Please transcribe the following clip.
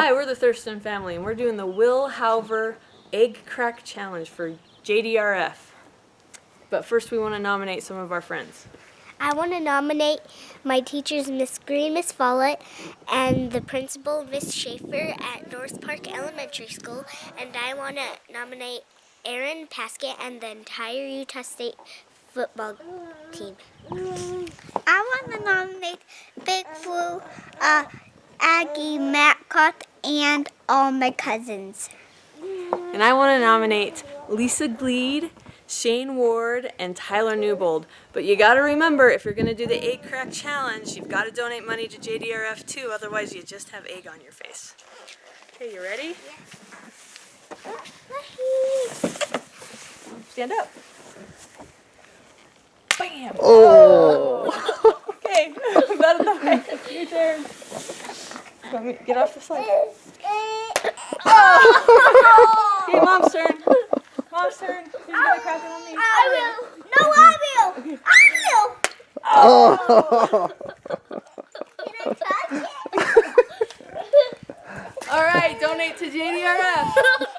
Hi, we're the Thurston family, and we're doing the Will Halver Egg Crack Challenge for JDRF. But first, we want to nominate some of our friends. I want to nominate my teachers, Miss Green, Miss Follett, and the principal, Miss Schaefer at North Park Elementary School. And I want to nominate Aaron Paskett and the entire Utah State football team. I want to nominate Big Blue, uh, Aggie, Matcott, and all my cousins. And I want to nominate Lisa Gleed, Shane Ward, and Tyler Newbold. But you got to remember, if you're going to do the Egg Crack Challenge, you've got to donate money to JDRF too, otherwise you just have egg on your face. Okay, you ready? Stand up. Bam! Oh! okay, about the way. Your turn. Let me get off the slide. Oh! okay, mom's turn. Mom's turn. Who's gonna crack it on me? I will. No, I will. I will. Oh! Can I touch it? All right, donate to JDRF.